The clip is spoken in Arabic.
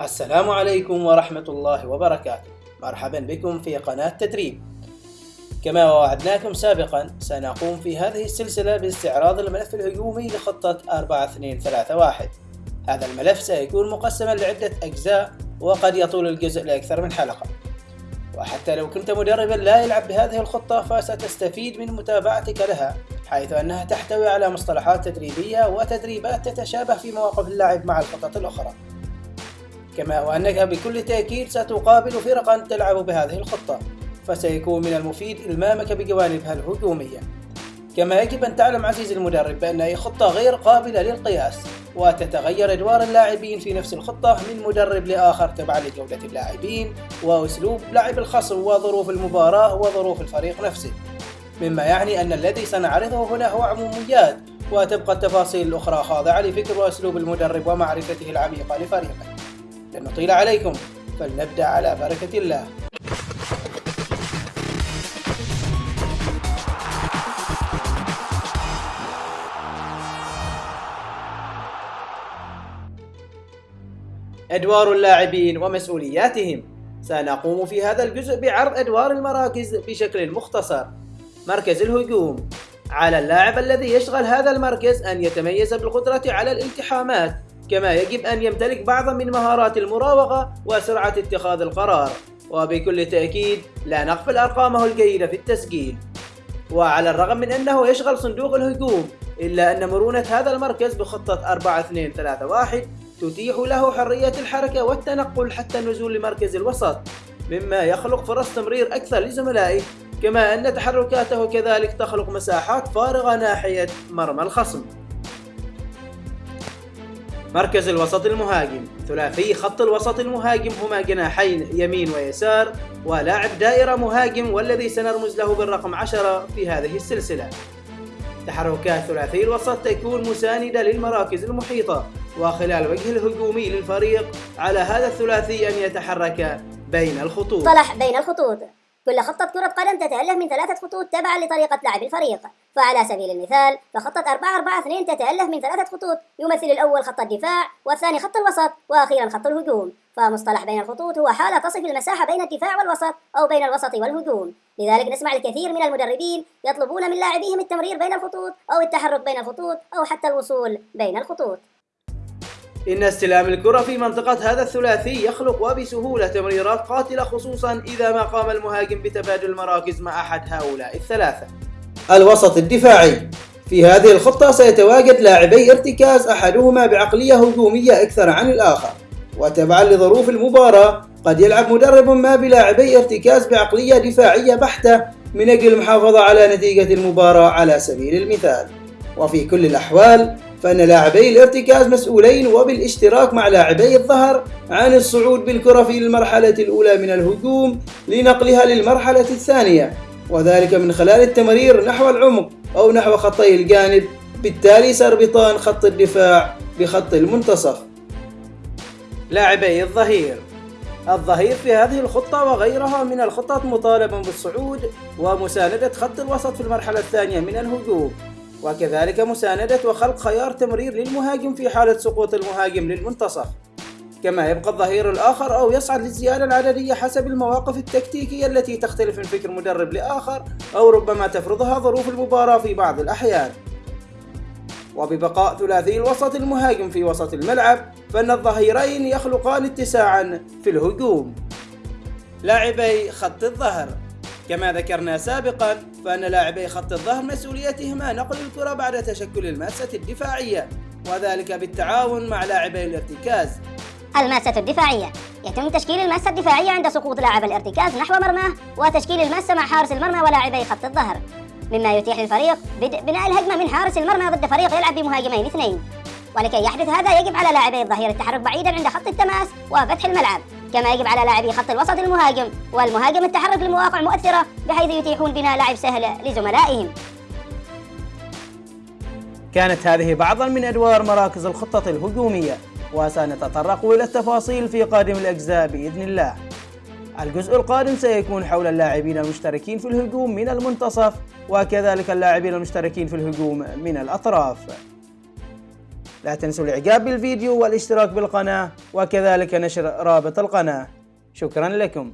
السلام عليكم ورحمة الله وبركاته. مرحبا بكم في قناة تدريب. كما وعدناكم سابقا سنقوم في هذه السلسلة باستعراض الملف الهجومي لخطة 4231 هذا الملف سيكون مقسما لعدة أجزاء وقد يطول الجزء لأكثر من حلقة. وحتى لو كنت مدربا لا يلعب بهذه الخطة فستستفيد من متابعتك لها حيث أنها تحتوي على مصطلحات تدريبية وتدريبات تتشابه في مواقف اللعب مع الخطط الأخرى. كما وأنك بكل تأكيد ستقابل فرقا تلعب بهذه الخطة فسيكون من المفيد إلمامك بجوانبها الهجومية. كما يجب أن تعلم عزيزي المدرب بأن أي خطة غير قابلة للقياس وتتغير أدوار اللاعبين في نفس الخطة من مدرب لآخر تبعا لجودة اللاعبين وأسلوب لعب الخصم وظروف المباراة وظروف الفريق نفسه. مما يعني أن الذي سنعرضه هنا هو عموميات وتبقى التفاصيل الأخرى خاضعة لفكر وأسلوب المدرب ومعرفته العميقة لفريقه. لن نطيل عليكم. فلنبدأ على بركة الله. أدوار اللاعبين ومسؤولياتهم. سنقوم في هذا الجزء بعرض أدوار المراكز بشكل مختصر. مركز الهجوم. على اللاعب الذي يشغل هذا المركز أن يتميز بالقدرة على الالتحامات. كما يجب أن يمتلك بعضا من مهارات المراوغة وسرعة اتخاذ القرار. وبكل تأكيد لا نغفل أرقامه الجيدة في التسجيل. وعلى الرغم من أنه يشغل صندوق الهجوم إلا أن مرونة هذا المركز بخطة 4-2-3-1 تتيح له حرية الحركة والتنقل حتى النزول لمركز الوسط مما يخلق فرص تمرير أكثر لزملائه كما أن تحركاته كذلك تخلق مساحات فارغة ناحية مرمى الخصم. مركز الوسط المهاجم. ثلاثي خط الوسط المهاجم هما جناحين يمين ويسار ولاعب دائرة مهاجم والذي سنرمز له بالرقم 10 في هذه السلسلة. تحركات ثلاثي الوسط تكون مساندة للمراكز المحيطة وخلال وجه الهجومي للفريق على هذا الثلاثي أن يتحرك بين الخطوط. صلح بين الخطوط. كل خطة كرة قدم تتألف من ثلاثة خطوط تبعا لطريقة لعب الفريق. فعلى سبيل المثال فخطة 4 4 2 تتألف من ثلاثة خطوط يمثل الأول خط الدفاع والثاني خط الوسط وأخيرا خط الهجوم. فمصطلح بين الخطوط هو حالة تصف المساحة بين الدفاع والوسط أو بين الوسط والهجوم. لذلك نسمع الكثير من المدربين يطلبون من لاعبيهم التمرير بين الخطوط أو التحرك بين الخطوط أو حتى الوصول بين الخطوط. إن استلام الكرة في منطقة هذا الثلاثي يخلق وبسهولة تمريرات قاتلة خصوصا إذا ما قام المهاجم بتبادل المراكز مع أحد هؤلاء الثلاثة. الوسط الدفاعي. في هذه الخطة سيتواجد لاعبي ارتكاز أحدهما بعقلية هجومية أكثر عن الآخر. وتبعا لظروف المباراة قد يلعب مدرب ما بلاعبي ارتكاز بعقلية دفاعية بحتة من أجل المحافظة على نتيجة المباراة على سبيل المثال. وفي كل الأحوال فإن لاعبي الارتكاز مسؤولين وبالاشتراك مع لاعبي الظهر عن الصعود بالكرة في المرحلة الأولى من الهجوم لنقلها للمرحلة الثانية. وذلك من خلال التمرير نحو العمق أو نحو خطي الجانب بالتالي سيربطان خط الدفاع بخط المنتصف. لاعبي الظهير الظهير في هذه الخطة وغيرها من الخطط مطالب بالصعود ومساندة خط الوسط في المرحلة الثانية من الهجوم. وكذلك مساندة وخلق خيار تمرير للمهاجم في حالة سقوط المهاجم للمنتصف. كما يبقى الظهير الآخر أو يصعد للزيادة العددية حسب المواقف التكتيكية التي تختلف من فكر مدرب لآخر أو ربما تفرضها ظروف المباراة في بعض الأحيان. وببقاء ثلاثي الوسط المهاجم في وسط الملعب فإن الظهيرين يخلقان اتساعا في الهجوم. لاعبي خط الظهر. كما ذكرنا سابقا فأن لاعبي خط الظهر مسؤوليتهما نقل الكرة بعد تشكل الماسة الدفاعية وذلك بالتعاون مع لاعبي الارتكاز. الماسة الدفاعية. يتم تشكيل الماسة الدفاعية عند سقوط لاعب الارتكاز نحو مرماه وتشكيل الماسة مع حارس المرمى ولاعبي خط الظهر. مما يتيح للفريق بدء بناء الهجمة من حارس المرمى ضد فريق يلعب بمهاجمين اثنين. ولكي يحدث هذا يجب على لاعبي الظهير التحرك بعيدا عند خط التماس وفتح الملعب. كما يجب على لاعبي خط الوسط المهاجم والمهاجم التحرك لمواقع مؤثرة بحيث يتيحون بناء لعب سهل لزملائهم. كانت هذه بعضا من أدوار مراكز الخطة الهجومية وسنتطرق إلى التفاصيل في قادم الأجزاء بإذن الله. الجزء القادم سيكون حول اللاعبين المشتركين في الهجوم من المنتصف وكذلك اللاعبين المشتركين في الهجوم من الأطراف. لا تنسوا الإعجاب بالفيديو والاشتراك بالقناة وكذلك نشر رابط القناة. شكرا لكم.